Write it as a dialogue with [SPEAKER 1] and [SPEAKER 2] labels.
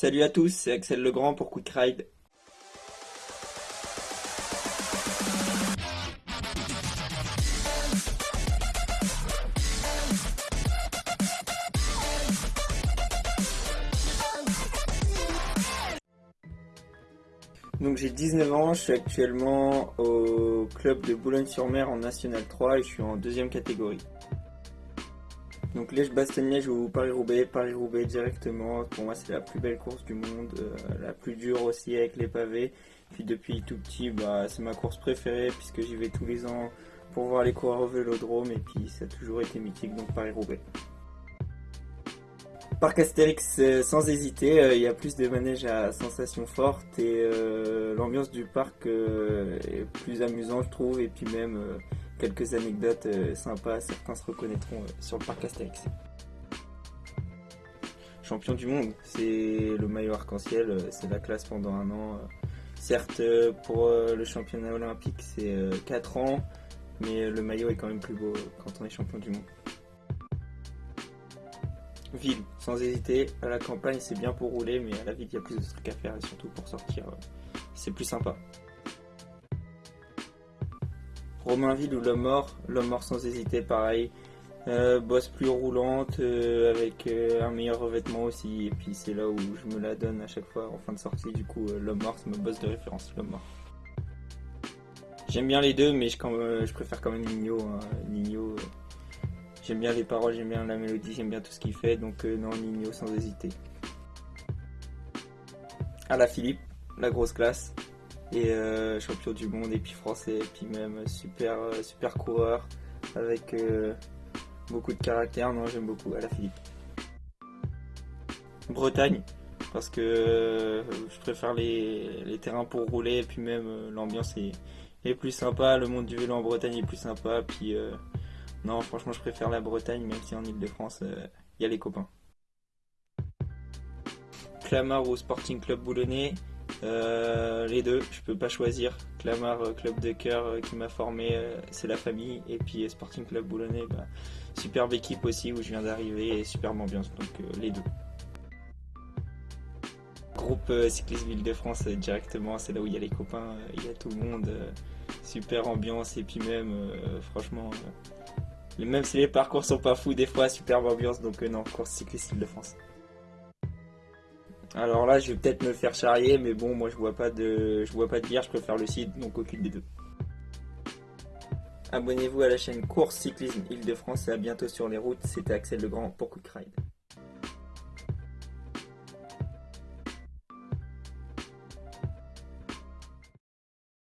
[SPEAKER 1] Salut à tous, c'est Axel Legrand pour Quick Ride. Donc j'ai 19 ans, je suis actuellement au club de Boulogne-sur-Mer en National 3 et je suis en deuxième catégorie. Donc Liège-Bastogne-Liège ou Paris-Roubaix, Paris-Roubaix directement, pour moi c'est la plus belle course du monde, euh, la plus dure aussi avec les pavés. Puis depuis tout petit, bah, c'est ma course préférée puisque j'y vais tous les ans pour voir les coureurs au vélodrome et puis ça a toujours été mythique, donc Paris-Roubaix. Parc Astérix, euh, sans hésiter, euh, il y a plus de manèges à sensations fortes et l'ambiance du parc est plus amusante je trouve et puis même quelques anecdotes sympas, certains se reconnaîtront sur le parc Astérix. Champion du monde, c'est le maillot arc-en-ciel, c'est la classe pendant un an. Certes, pour le championnat olympique, c'est 4 ans, mais le maillot est quand même plus beau quand on est champion du monde. Ville, sans hésiter. À la campagne, c'est bien pour rouler, mais à la ville, il y a plus de trucs à faire et surtout pour sortir, euh, c'est plus sympa. Romainville ou L'Homme Mort, L'Homme Mort sans hésiter, pareil. Euh, bosse plus roulante, euh, avec un meilleur revêtement aussi, et puis c'est là où je me la donne à chaque fois en fin de sortie. Du coup, L'Homme Mort, c'est ma bosse de référence, L'Homme Mort. J'aime bien les deux, mais je, préfère quand même Nino. Hein. Nino J'aime bien les paroles, j'aime bien la mélodie, j'aime bien tout ce qu'il fait, donc euh, non, Nino sans hésiter. À la Philippe, la grosse classe, et euh, champion du monde, et puis français, et puis même super, euh, super coureur, avec beaucoup de caractère, non, j'aime beaucoup à la Philippe. Bretagne, parce que je préfère les, terrains pour rouler, et puis même l'ambiance est, est, plus sympa, le monde du vélo en Bretagne est plus sympa, puis non, franchement, je préfère la Bretagne, même si en Ile-de-France, il euh, y a les copains. Clamart ou Sporting Club Boulonnais, euh, les deux, je peux pas choisir. Clamart, euh, club de cœur qui m'a formé, c'est la famille. Et puis Sporting Club Boulonnais, bah, superbe équipe aussi où je viens d'arriver et superbe ambiance, donc les deux. Groupe Cyclisme Ville-de-France directement, c'est là où il y a les copains, il y a tout le monde, super ambiance et puis même, franchement, même si les parcours sont pas fous, des fois, superbe ambiance, donc euh, non, course cycliste de France. Alors là, je vais peut-être me faire charrier, mais bon, moi je vois pas de, je vois pas de bière, je préfère le site, donc aucune des deux. Abonnez-vous à la chaîne Course Cyclisme Île-de-France et à bientôt sur les routes. C'était Axel Legrand pour Quick Ride.